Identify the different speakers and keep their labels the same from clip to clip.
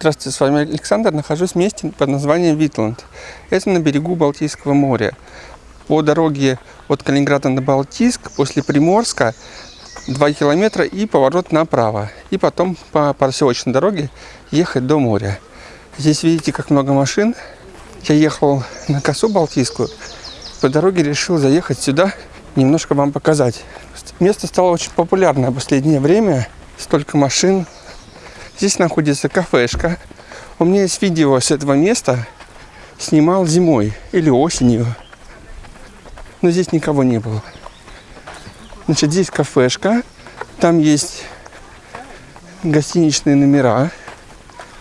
Speaker 1: Здравствуйте, с вами Александр. Нахожусь в месте под названием Витланд. Это на берегу Балтийского моря. По дороге от Калининграда на Балтийск, после Приморска, 2 километра и поворот направо. И потом по проселочной дороге ехать до моря. Здесь видите, как много машин. Я ехал на косу Балтийскую. По дороге решил заехать сюда, немножко вам показать. Место стало очень популярное в последнее время. Столько машин, Здесь находится кафешка. У меня есть видео с этого места. Снимал зимой или осенью. Но здесь никого не было. Значит, здесь кафешка. Там есть гостиничные номера.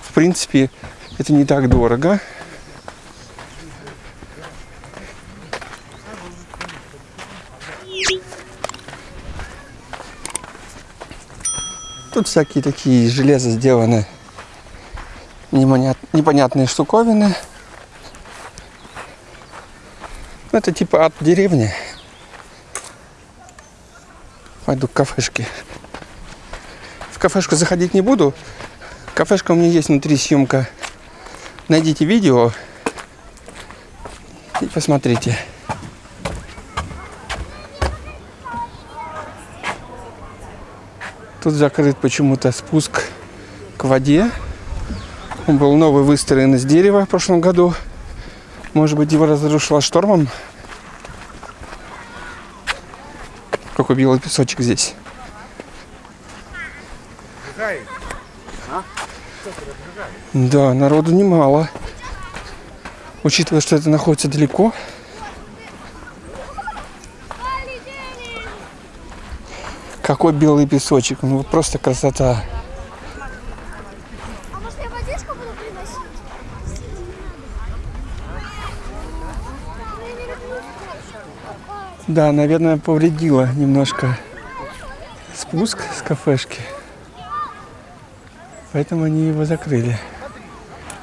Speaker 1: В принципе, это не так дорого. Тут всякие такие из сделаны непонятные штуковины. Это типа от деревни. Пойду к кафешке. В кафешку заходить не буду. Кафешка у меня есть внутри съемка. Найдите видео и посмотрите. Тут закрыт почему-то спуск к воде. Он был новый выстроен из дерева в прошлом году. Может быть, его разрушило штормом. Какой белый песочек здесь. Да, народу немало. Учитывая, что это находится далеко, Какой белый песочек. Ну просто красота.
Speaker 2: А может я водичку буду приносить?
Speaker 1: Да, наверное, повредила немножко спуск с кафешки. Поэтому они его закрыли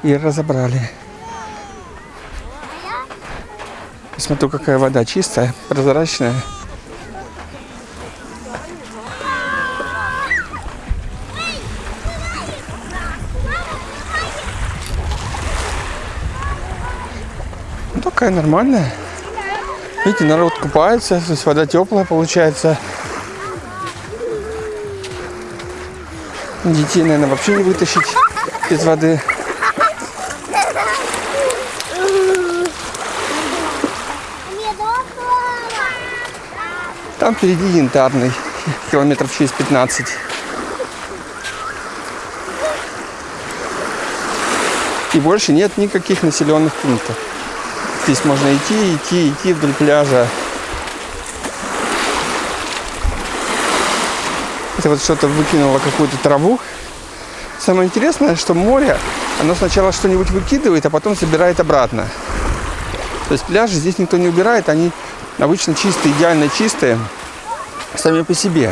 Speaker 1: и разобрали. Посмотрю, какая вода чистая, прозрачная. Такая нормальная. Видите, народ купается, то есть вода теплая получается. Детей, наверное, вообще не вытащить из воды. Там впереди янтарный, километров через 15. И больше нет никаких населенных пунктов. Здесь можно идти, идти, идти вдоль пляжа. Это вот что-то выкинуло какую-то траву. Самое интересное, что море, оно сначала что-нибудь выкидывает, а потом собирает обратно. То есть пляжи здесь никто не убирает, они обычно чистые, идеально чистые, сами по себе.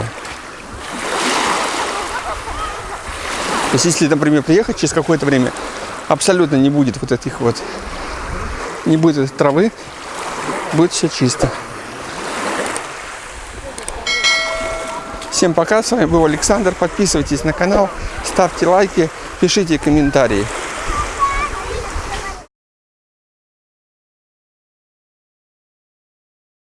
Speaker 1: То есть если, например, приехать через какое-то время, абсолютно не будет вот этих вот не будет травы, будет все чисто. Всем пока, с вами был Александр, подписывайтесь на канал, ставьте лайки, пишите комментарии.